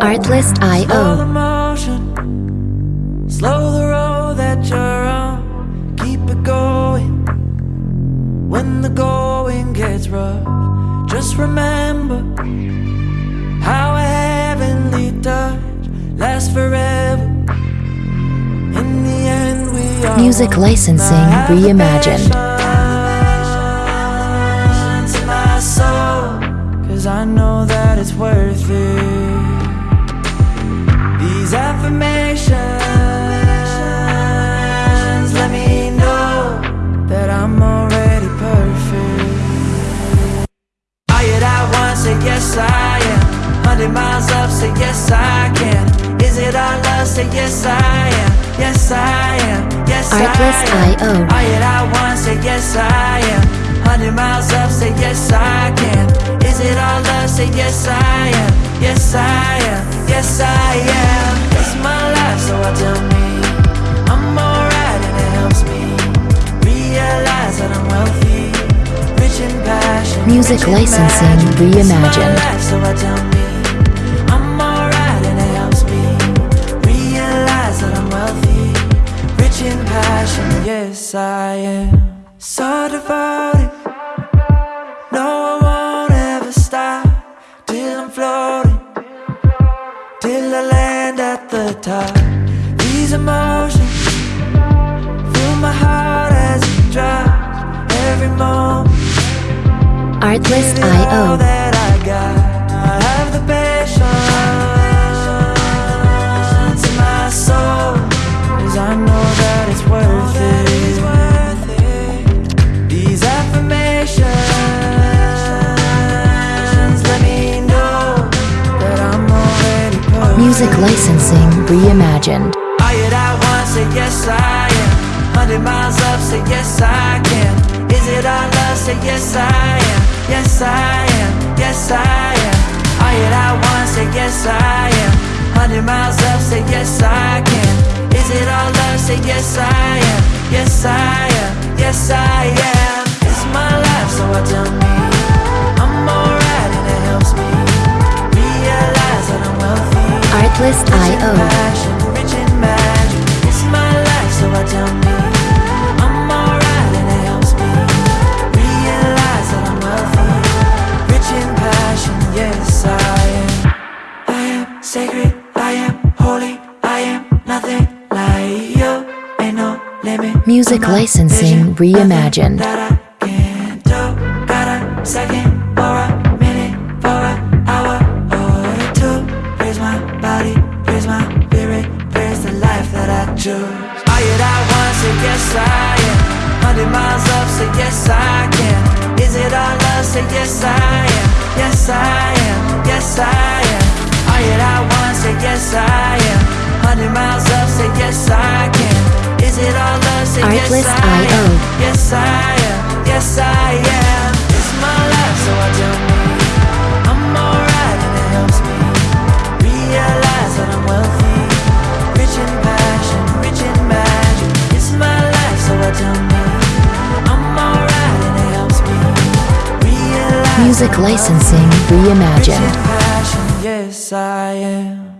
Artlist.io. Slow the slow the road that you're on. Keep it going when the going gets rough. Just remember how a heavenly touch lasts forever. In the end, we are Music licensing I have the reimagined. patience in my soul, 'cause I know that it's worth it. These affirmations let me know that I'm already perfect. Are you that one? Say yes, I am. Hundred miles up, say yes, I can. Is it our love? Say yes, I am. Yes, I am. Yes, I am. Are you that one? Say yes, I am. Hundred miles up, say yes, I can. Is it our love? Say yes, I am. Yes, I am. Yes, I am. Wealthy, Licensing Reimagined. Yes, I am. No, I won't ever stop till I'm floating, till I land at the top. These emotions Music licensing reimagined. Are you that one? Say yes, I am. Hundred miles up, say yes, I can. Is it our? Say yes, I am. Yes, I am. Yes, I am. You that one? Say yes, I am. Hundred miles up, say yes, I can. Is it our love? Say yes, I am. Yes, I am. Yes, I am. It's my life, so I tell me that licensing reimagined. Are you that one? Say yes, I am. Hundred miles up, say yes, I can. Is it our love? Say yes, I am. Yes, I am. Yes, I am. Are you that one? Say yes, I am. Hundred miles up, say yes, I Yes, I am. Yes, I am. Yes, I am. It's my life, so I tell me I'm alright, and it helps me realize that I'm wealthy, rich in passion, rich in magic. It's my life, so I tell me I'm alright, and it helps me realize Music licensing wealthy, rich in reimagined. passion. Yes, I am.